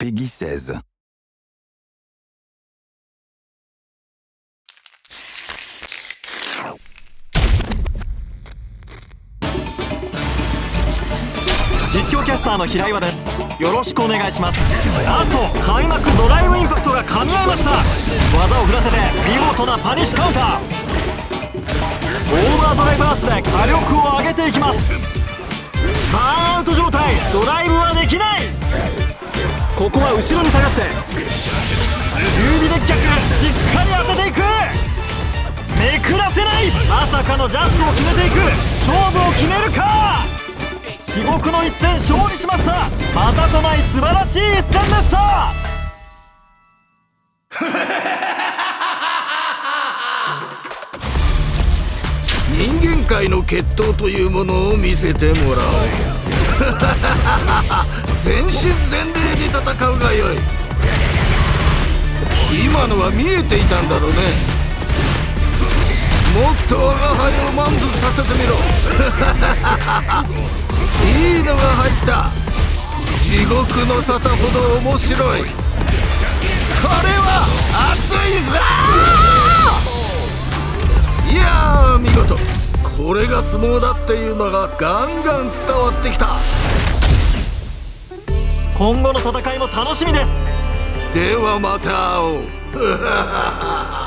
Peggy 16. 実況キャスターの平岩です。よろしくお願いします。あと開幕ドライブインパクトが噛み合いました。技を振らせて見事なパニッシュカウンター。オーバードライブアーツで火力を上げていきます。ここは後ろに下がって。指で逆しっかり当てていく。めくらせない。まさかのジャストを決めていく。勝負を決めるか。至極の一戦勝利しました。またとない素晴らしい一戦でした。人間界の決闘というものを見せてもらおう。全身全霊に戦うがよい。今のは見えていたんだろうね。もっと我が輩を満足させてみろ。いいのが入った。地獄の沙汰ほど面白い。これは熱いぞ！いやー見事。これが相撲だっていうのがガンガン伝わってきた。今後の戦いも楽しみです。ではまた会おう。